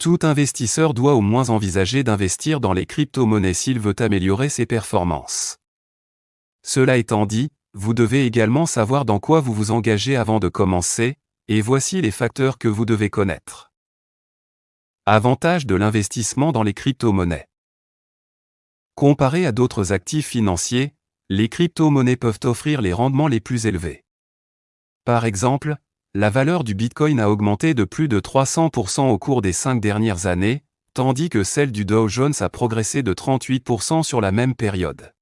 Tout investisseur doit au moins envisager d'investir dans les crypto-monnaies s'il veut améliorer ses performances. Cela étant dit, vous devez également savoir dans quoi vous vous engagez avant de commencer, et voici les facteurs que vous devez connaître. Avantage de l'investissement dans les crypto-monnaies. Comparé à d'autres actifs financiers, les crypto-monnaies peuvent offrir les rendements les plus élevés. Par exemple, la valeur du Bitcoin a augmenté de plus de 300% au cours des cinq dernières années, tandis que celle du Dow Jones a progressé de 38% sur la même période.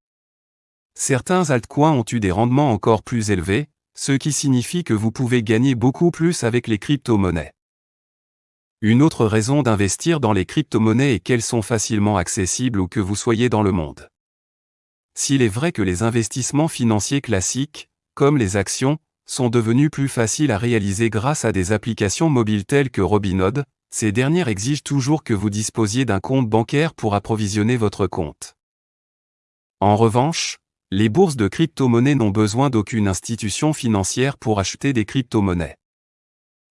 Certains altcoins ont eu des rendements encore plus élevés, ce qui signifie que vous pouvez gagner beaucoup plus avec les crypto-monnaies. Une autre raison d'investir dans les crypto-monnaies est qu'elles sont facilement accessibles où que vous soyez dans le monde. S'il est vrai que les investissements financiers classiques, comme les actions, sont devenus plus faciles à réaliser grâce à des applications mobiles telles que Robinhood, ces dernières exigent toujours que vous disposiez d'un compte bancaire pour approvisionner votre compte. En revanche, les bourses de crypto-monnaies n'ont besoin d'aucune institution financière pour acheter des crypto-monnaies.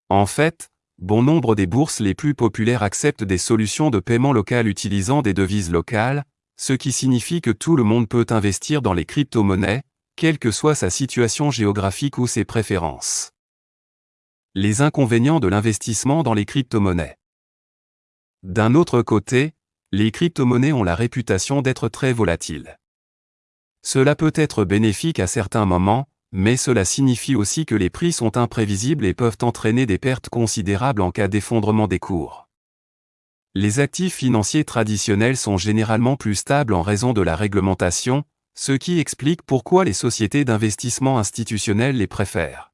En fait, bon nombre des bourses les plus populaires acceptent des solutions de paiement local utilisant des devises locales, ce qui signifie que tout le monde peut investir dans les crypto-monnaies, quelle que soit sa situation géographique ou ses préférences. Les inconvénients de l'investissement dans les crypto-monnaies. D'un autre côté, les crypto-monnaies ont la réputation d'être très volatiles. Cela peut être bénéfique à certains moments, mais cela signifie aussi que les prix sont imprévisibles et peuvent entraîner des pertes considérables en cas d'effondrement des cours. Les actifs financiers traditionnels sont généralement plus stables en raison de la réglementation, ce qui explique pourquoi les sociétés d'investissement institutionnelles les préfèrent.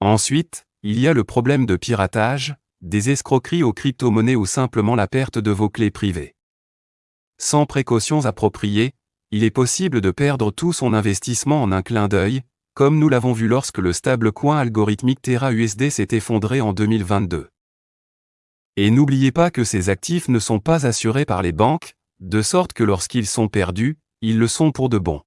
Ensuite, il y a le problème de piratage, des escroqueries aux crypto-monnaies ou simplement la perte de vos clés privées. Sans précautions appropriées, il est possible de perdre tout son investissement en un clin d'œil, comme nous l'avons vu lorsque le stablecoin algorithmique Terra USD s'est effondré en 2022. Et n'oubliez pas que ces actifs ne sont pas assurés par les banques, de sorte que lorsqu'ils sont perdus, ils le sont pour de bon.